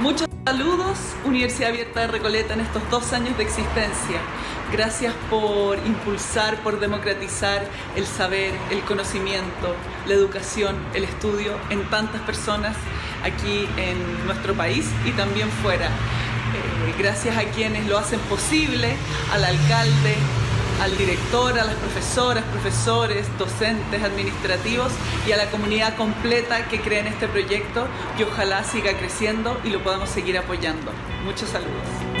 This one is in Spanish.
Muchos saludos, Universidad Abierta de Recoleta, en estos dos años de existencia. Gracias por impulsar, por democratizar el saber, el conocimiento, la educación, el estudio en tantas personas aquí en nuestro país y también fuera. Eh, gracias a quienes lo hacen posible, al alcalde, al director, a las profesoras, profesores, docentes, administrativos y a la comunidad completa que cree en este proyecto y ojalá siga creciendo y lo podamos seguir apoyando. Muchos saludos.